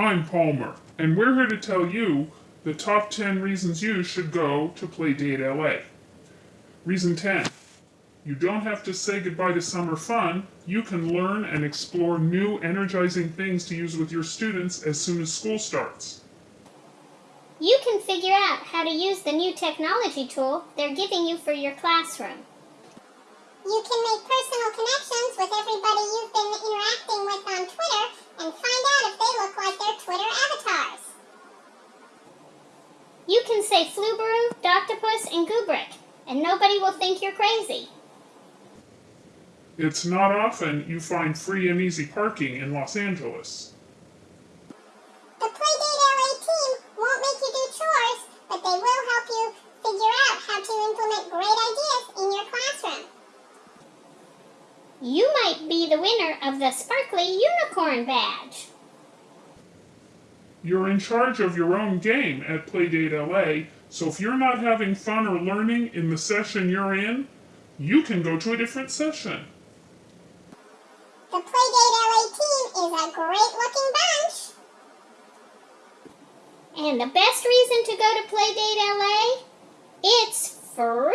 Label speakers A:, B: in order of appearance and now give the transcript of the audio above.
A: I'm Palmer, and we're here to tell you the top 10 reasons you should go to Playdate LA. Reason 10 You don't have to say goodbye to summer fun. You can learn and explore new, energizing things to use with your students as soon as school starts.
B: You can figure out how to use the new technology tool they're giving you for your classroom.
C: You can make personal connections with everybody you've been interacting with on Twitter and find out if they look like their Twitter avatars.
B: You can say Flubaroo, Doctopus, and Goobric, and nobody will think you're crazy.
A: It's not often you find free and easy parking in Los Angeles.
C: The Playdate LA team won't make you do chores, but they will help you figure out how to implement great ideas in your classroom.
B: You might be the winner of the Sparkly Unicorn Badge.
A: You're in charge of your own game at Playdate LA, so if you're not having fun or learning in the session you're in, you can go to a different session.
C: The Playdate LA team is a great looking bunch.
B: And the best reason to go to Playdate LA? It's free!